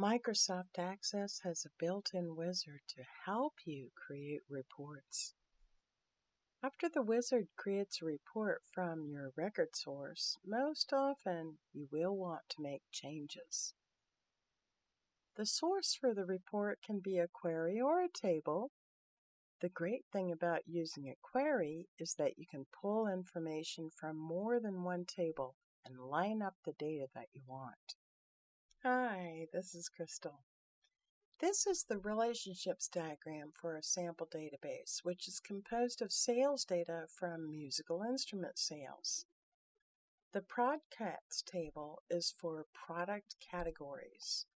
Microsoft Access has a built-in wizard to help you create reports. After the wizard creates a report from your record source, most often you will want to make changes. The source for the report can be a query or a table. The great thing about using a query is that you can pull information from more than one table and line up the data that you want. Hi, this is Crystal. This is the relationships diagram for a sample database, which is composed of sales data from musical instrument sales. The ProdCats table is for product categories.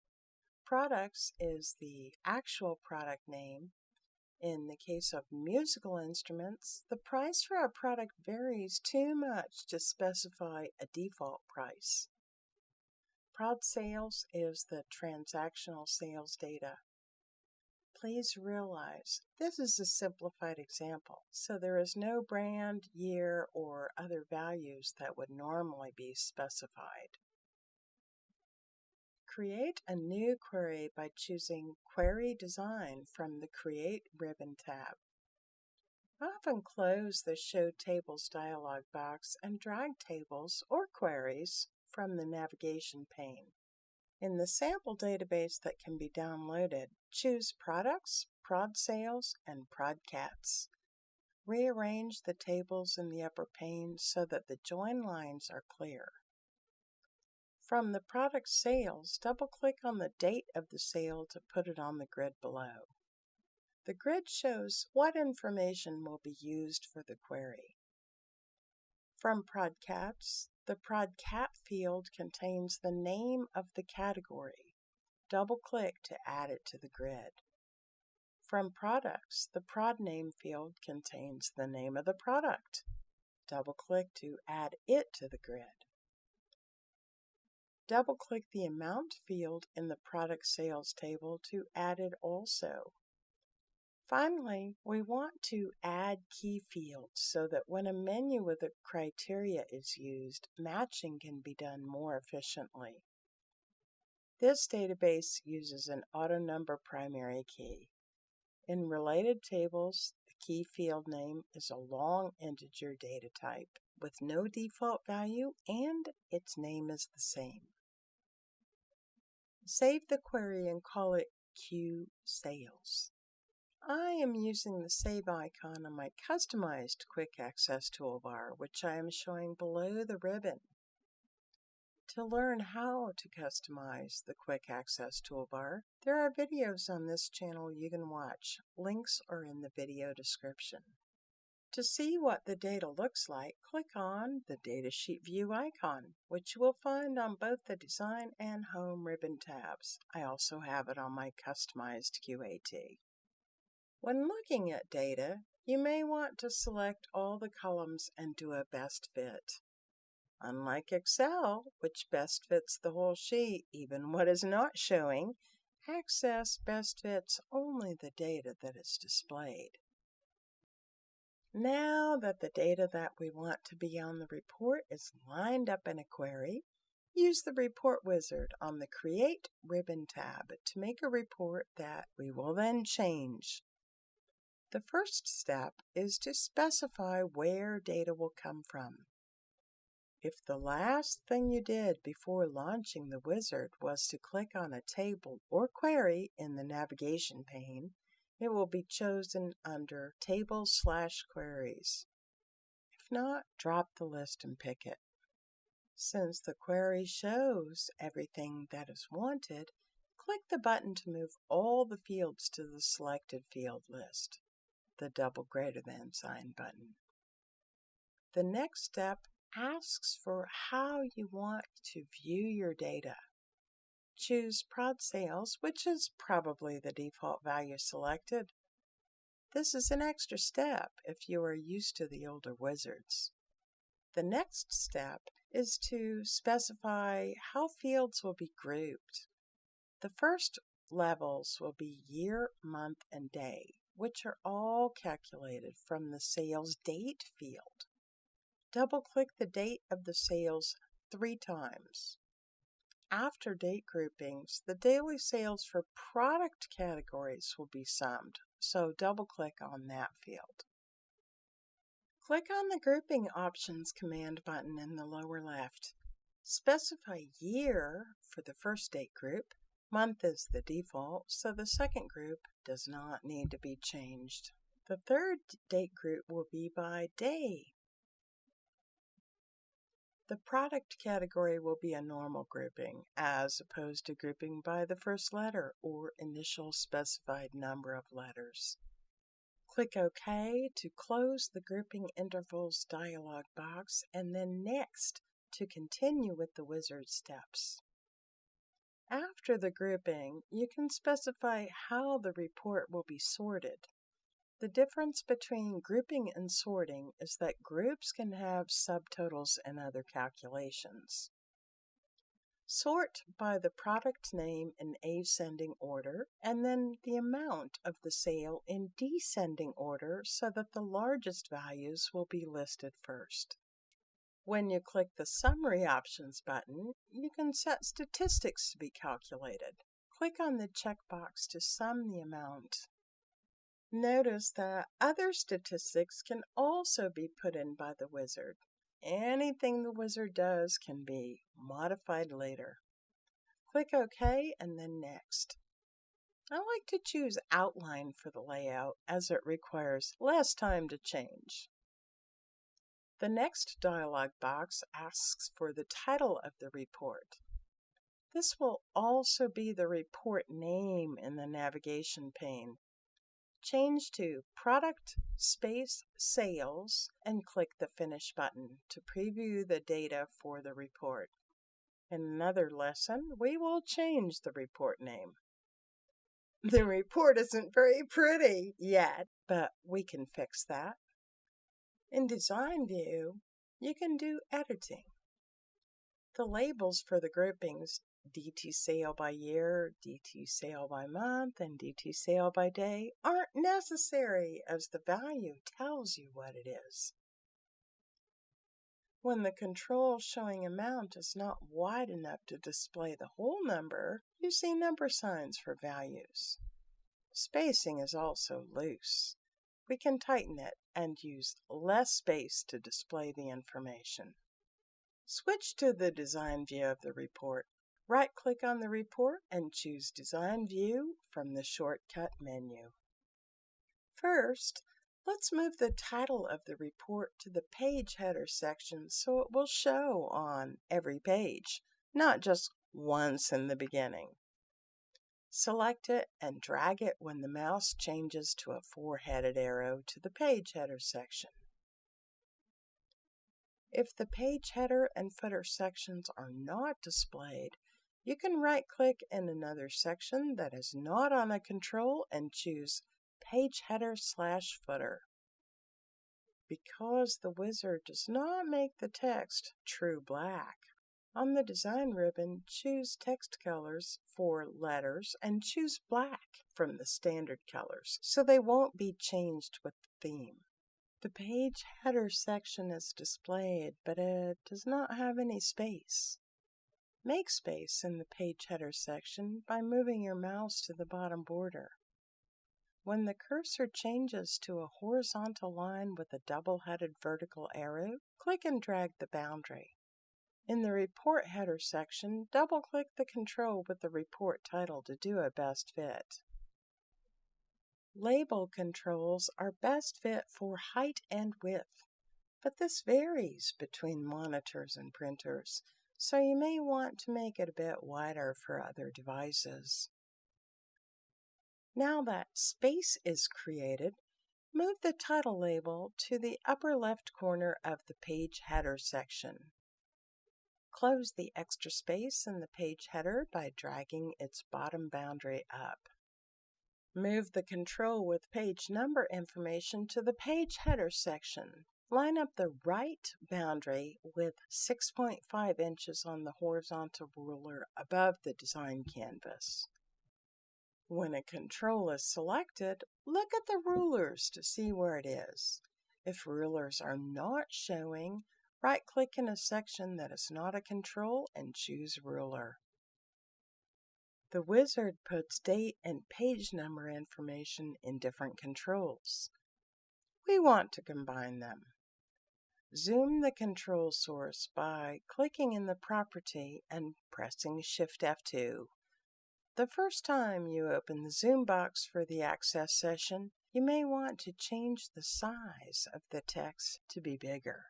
Products is the actual product name. In the case of musical instruments, the price for a product varies too much to specify a default price. Prod sales is the transactional sales data. Please realize this is a simplified example, so there is no brand, year, or other values that would normally be specified. Create a new query by choosing Query Design from the Create ribbon tab. Often close the Show Tables dialog box and drag tables or queries from the navigation pane. In the sample database that can be downloaded, choose Products, Prod Sales, and ProdCats. Rearrange the tables in the upper pane so that the join lines are clear. From the product sales, double-click on the date of the sale to put it on the grid below. The grid shows what information will be used for the query. From ProdCats, the ProdCat field contains the name of the category. Double-click to add it to the grid. From Products, the Prod Name field contains the name of the product. Double-click to add it to the grid. Double-click the Amount field in the Product Sales table to add it also. Finally, we want to add key fields so that when a menu with a criteria is used, matching can be done more efficiently. This database uses an auto number primary key. In related tables, the key field name is a long integer data type with no default value and its name is the same. Save the query and call it Q Sales. I am using the Save icon on my customized Quick Access toolbar, which I am showing below the ribbon. To learn how to customize the Quick Access toolbar, there are videos on this channel you can watch. Links are in the video description. To see what the data looks like, click on the Datasheet View icon, which you will find on both the Design and Home ribbon tabs. I also have it on my customized QAT. When looking at data, you may want to select all the columns and do a best fit. Unlike Excel, which best fits the whole sheet, even what is not showing, Access best fits only the data that is displayed. Now that the data that we want to be on the report is lined up in a query, use the Report Wizard on the Create ribbon tab to make a report that we will then change. The first step is to specify where data will come from. If the last thing you did before launching the wizard was to click on a table or query in the navigation pane, it will be chosen under Tables slash Queries. If not, drop the list and pick it. Since the query shows everything that is wanted, click the button to move all the fields to the selected field list the double greater than sign button. The next step asks for how you want to view your data. Choose Prod Sales, which is probably the default value selected. This is an extra step if you are used to the older wizards. The next step is to specify how fields will be grouped. The first levels will be year, month, and day which are all calculated from the sales date field. Double click the date of the sales three times. after date groupings, the daily sales for product categories will be summed, so double click on that field. Click on the Grouping Options command button in the lower left. Specify year for the first date group. Month is the default, so the second group does not need to be changed. The third date group will be by day. The product category will be a normal grouping, as opposed to grouping by the first letter or initial specified number of letters. Click OK to close the Grouping Intervals dialog box and then Next to continue with the wizard steps. After the grouping, you can specify how the report will be sorted. The difference between grouping and sorting is that groups can have subtotals and other calculations. Sort by the product name in ascending order and then the amount of the sale in descending order so that the largest values will be listed first. When you click the Summary Options button, you can set statistics to be calculated. Click on the checkbox to sum the amount. Notice that other statistics can also be put in by the wizard. Anything the wizard does can be modified later. Click OK and then Next. I like to choose Outline for the layout as it requires less time to change. The next dialog box asks for the title of the report. This will also be the report name in the navigation pane. Change to Product Space Sales and click the Finish button to preview the data for the report. In another lesson, we will change the report name. The report isn't very pretty yet, but we can fix that. In Design View, you can do editing. The labels for the groupings DT sale by year, DT sale by month, and DT sale by day aren't necessary as the value tells you what it is. When the control showing amount is not wide enough to display the whole number, you see number signs for values. Spacing is also loose we can tighten it and use less space to display the information. Switch to the design view of the report. Right-click on the report and choose Design View from the shortcut menu. First, let's move the title of the report to the page header section so it will show on every page, not just once in the beginning. Select it and drag it when the mouse changes to a four-headed arrow to the page header section. If the page header and footer sections are not displayed, you can right-click in another section that is not on a control and choose Page Header slash Footer. Because the wizard does not make the text true black, on the design ribbon, choose text colors for letters and choose black from the standard colors so they won't be changed with the theme. The page header section is displayed, but it does not have any space. Make space in the page header section by moving your mouse to the bottom border. When the cursor changes to a horizontal line with a double-headed vertical arrow, click and drag the boundary. In the Report Header section, double-click the control with the report title to do a best fit. Label controls are best fit for height and width, but this varies between monitors and printers, so you may want to make it a bit wider for other devices. Now that space is created, move the title label to the upper left corner of the page header section. Close the extra space in the page header by dragging its bottom boundary up. Move the control with page number information to the page header section. Line up the right boundary with 6.5 inches on the horizontal ruler above the design canvas. When a control is selected, look at the rulers to see where it is. If rulers are not showing, Right-click in a section that is not a control and choose Ruler. The wizard puts date and page number information in different controls. We want to combine them. Zoom the control source by clicking in the property and pressing Shift F2. The first time you open the Zoom box for the Access session, you may want to change the size of the text to be bigger.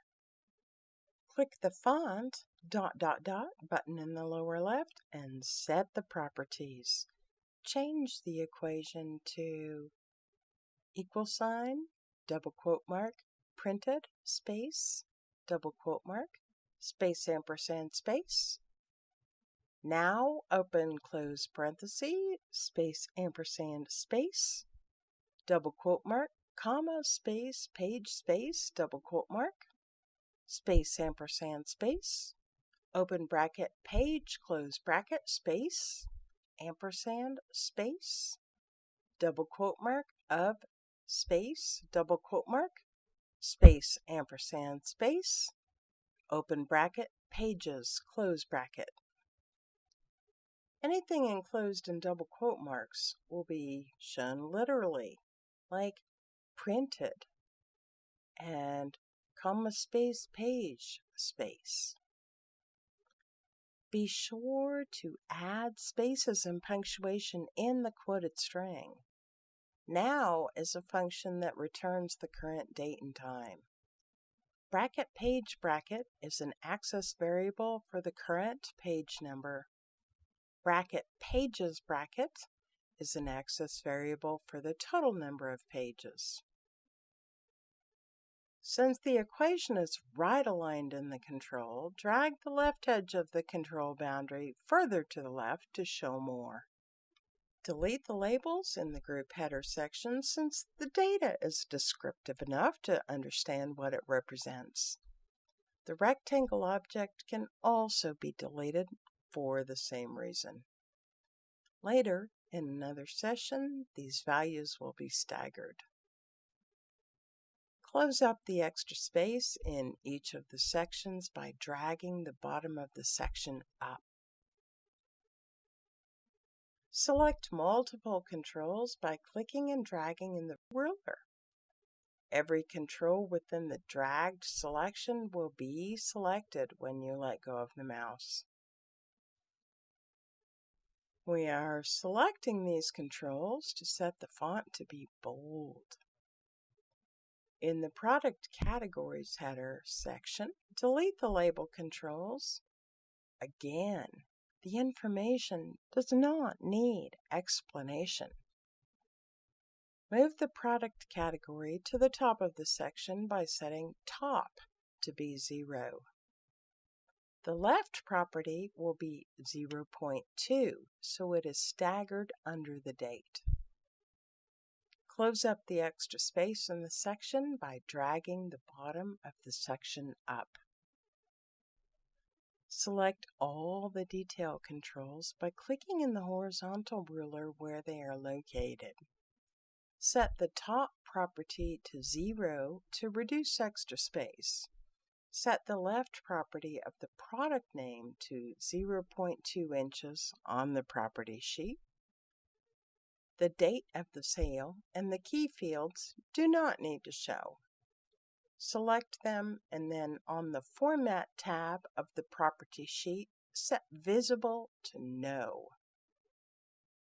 Click the Font dot dot dot button in the lower left and set the properties. Change the equation to equal sign, double quote mark, printed, space, double quote mark, space ampersand space. Now open close parenthesis, space ampersand space, double quote mark, comma, space, page space, double quote mark, space ampersand space, open bracket, page, close bracket, space, ampersand, space, double quote mark of space, double quote mark, space, ampersand, space, open bracket, pages, close bracket. Anything enclosed in double quote marks will be shown literally, like printed. And comma space page space. Be sure to add spaces and punctuation in the quoted string. Now is a function that returns the current date and time. Bracket page bracket is an access variable for the current page number. Bracket pages bracket is an access variable for the total number of pages. Since the equation is right aligned in the control, drag the left edge of the control boundary further to the left to show more. Delete the labels in the group header section since the data is descriptive enough to understand what it represents. The rectangle object can also be deleted for the same reason. Later, in another session, these values will be staggered. Close up the extra space in each of the sections by dragging the bottom of the section up. Select multiple controls by clicking and dragging in the ruler. Every control within the dragged selection will be selected when you let go of the mouse. We are selecting these controls to set the font to be bold. In the Product Categories header section, delete the label controls. Again, the information does not need explanation. Move the product category to the top of the section by setting top to be 0. The left property will be 0.2, so it is staggered under the date. Close up the extra space in the section by dragging the bottom of the section up. Select all the detail controls by clicking in the horizontal ruler where they are located. Set the top property to 0 to reduce extra space. Set the left property of the product name to 0.2 inches on the property sheet. The date of the sale and the key fields do not need to show select them, and then on the Format tab of the property sheet, set Visible to No.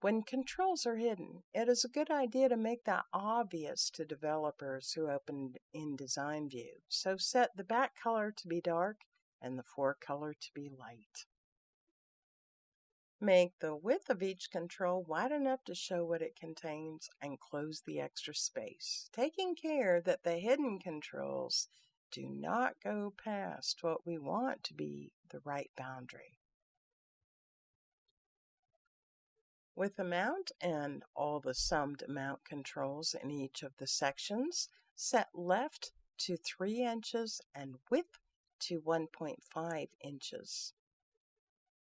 When controls are hidden, it is a good idea to make that obvious to developers who open in Design View, so set the back color to be dark and the fore color to be light. Make the width of each control wide enough to show what it contains and close the extra space, taking care that the hidden controls do not go past what we want to be the right boundary. With amount and all the summed amount controls in each of the sections, set left to 3 inches and width to 1.5 inches.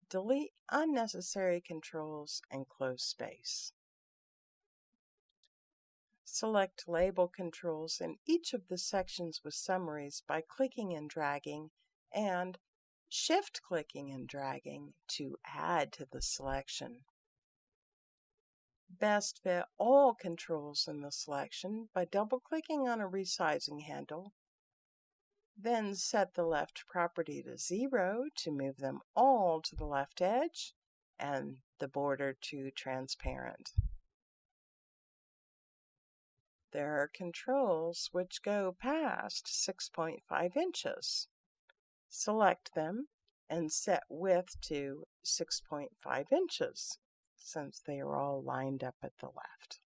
Delete unnecessary controls and close space. Select label controls in each of the sections with summaries by clicking and dragging and shift clicking and dragging to add to the selection. best fit all controls in the selection by double-clicking on a resizing handle. Then set the left property to 0 to move them all to the left edge and the border to transparent. There are controls which go past 6.5 inches. Select them and set width to 6.5 inches since they are all lined up at the left.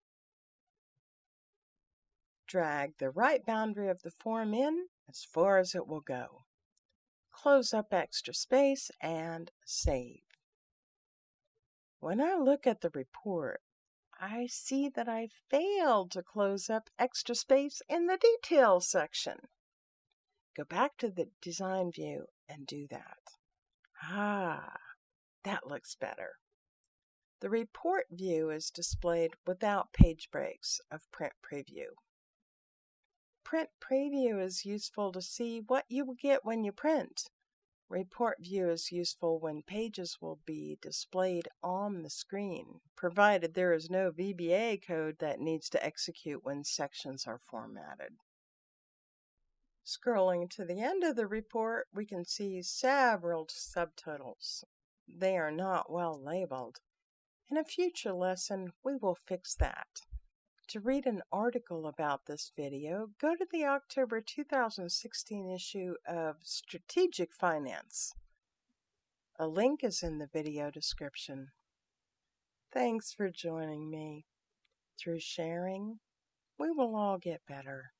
Drag the right boundary of the form in as far as it will go. Close up extra space and save. When I look at the report, I see that I failed to close up extra space in the details section. Go back to the design view and do that. Ah, that looks better. The report view is displayed without page breaks of Print Preview. Print Preview is useful to see what you will get when you print. Report View is useful when pages will be displayed on the screen, provided there is no VBA code that needs to execute when sections are formatted. Scrolling to the end of the report, we can see several subtotals. They are not well labeled. In a future lesson, we will fix that. To read an article about this video, go to the October 2016 issue of Strategic Finance. A link is in the video description. Thanks for joining me. Through sharing, we will all get better.